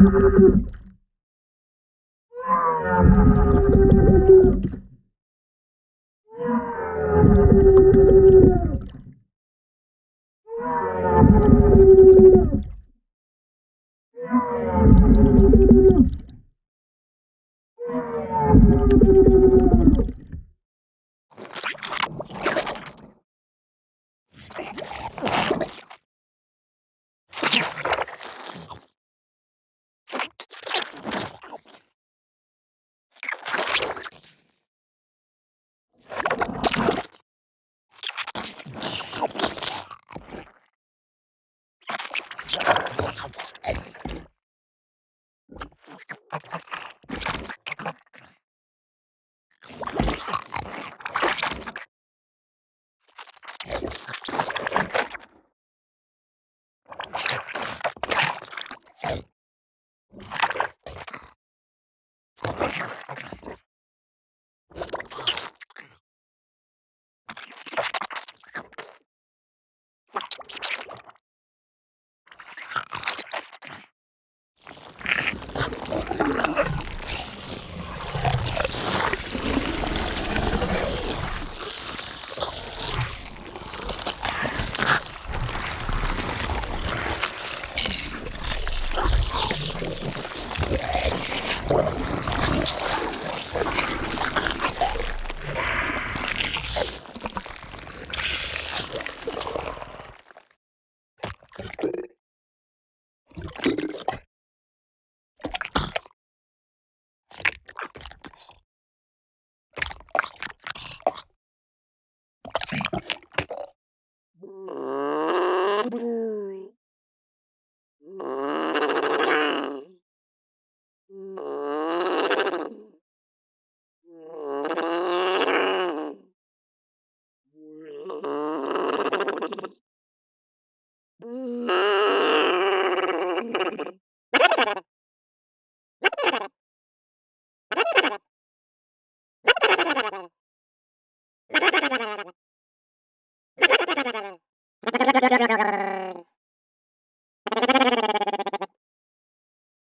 Thank you.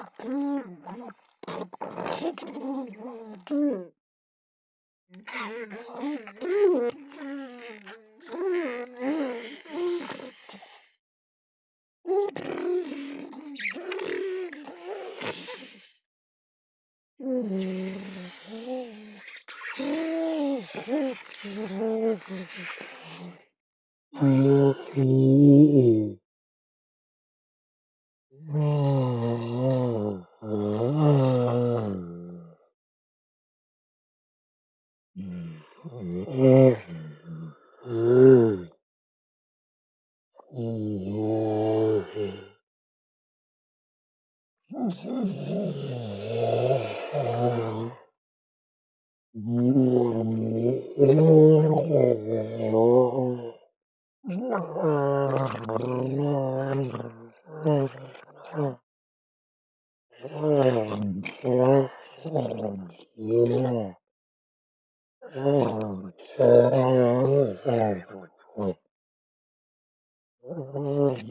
Mm-hmm. Mm-hmm.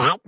Oh.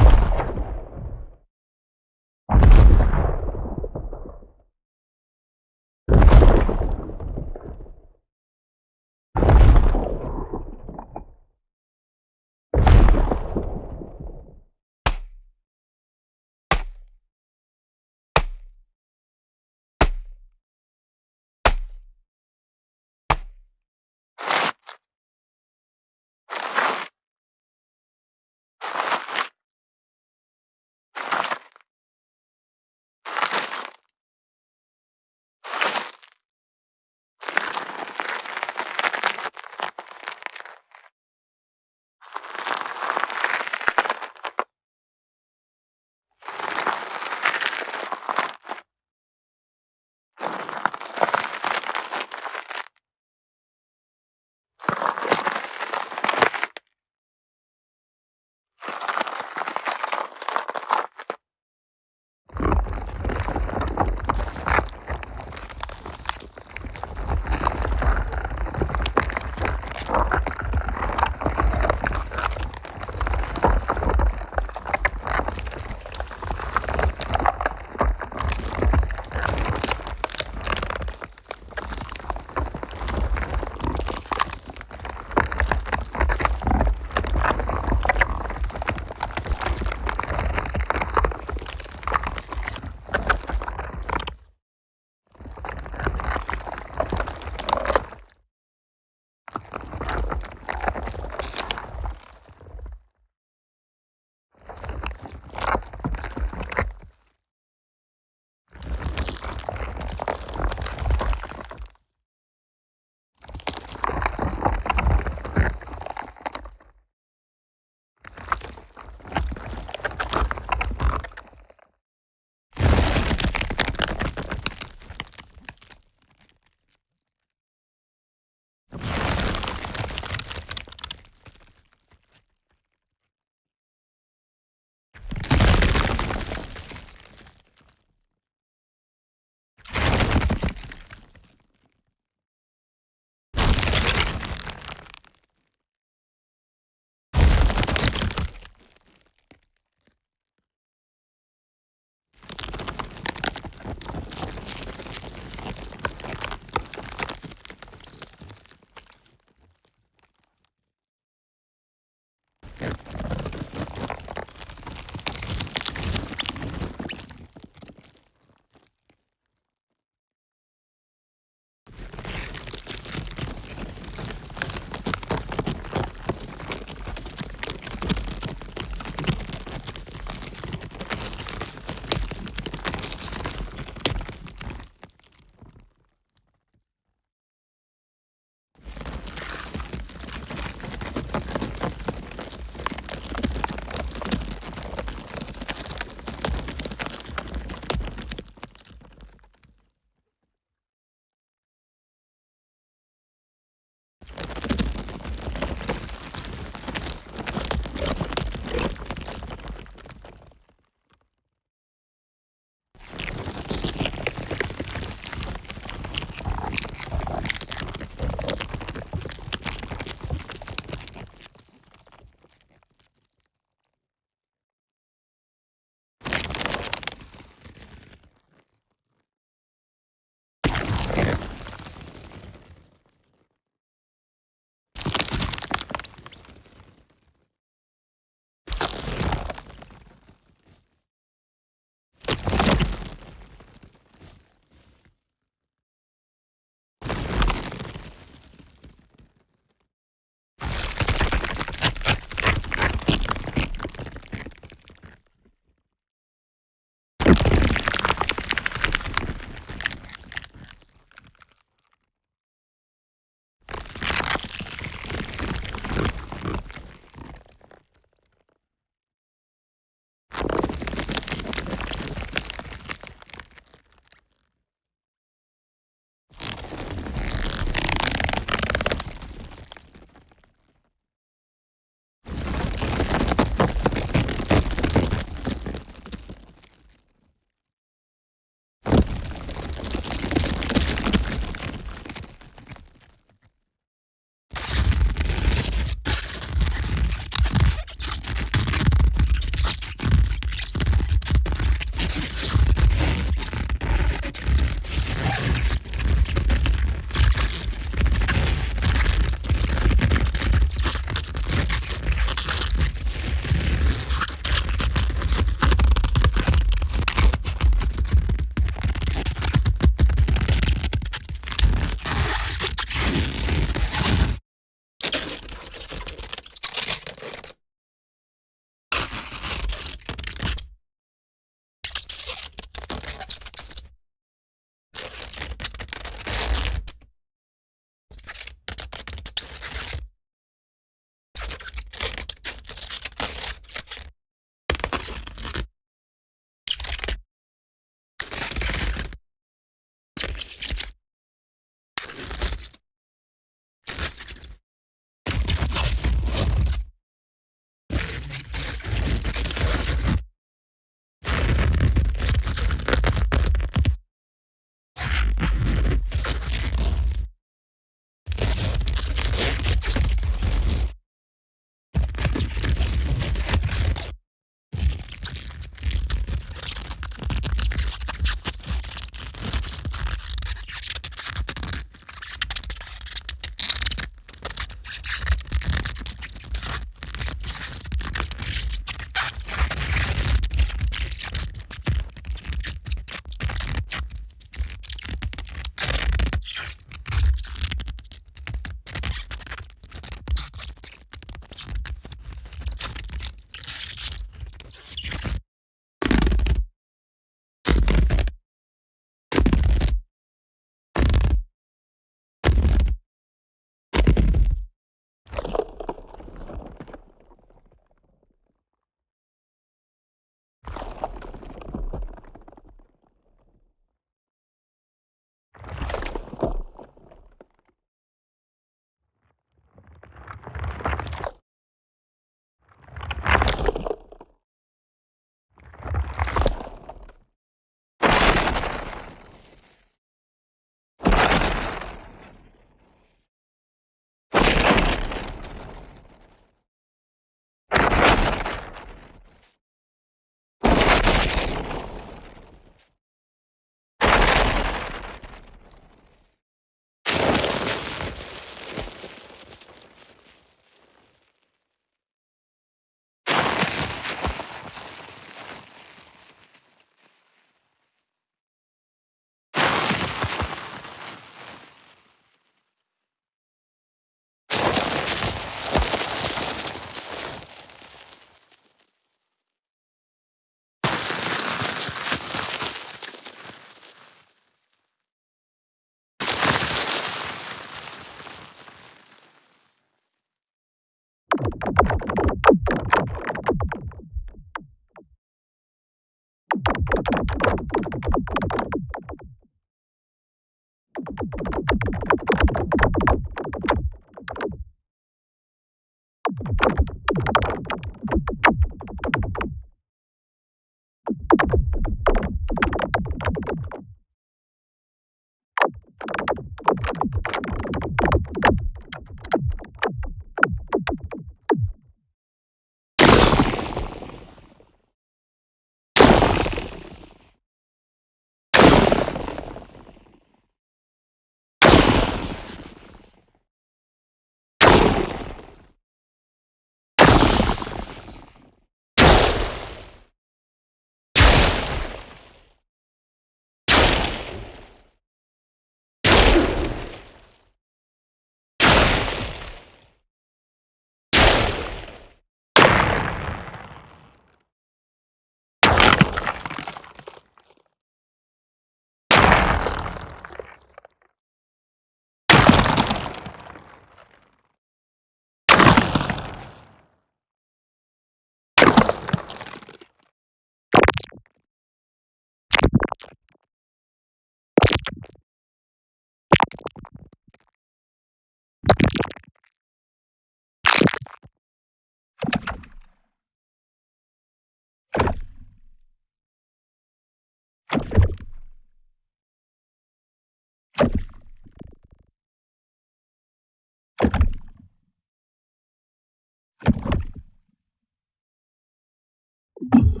you.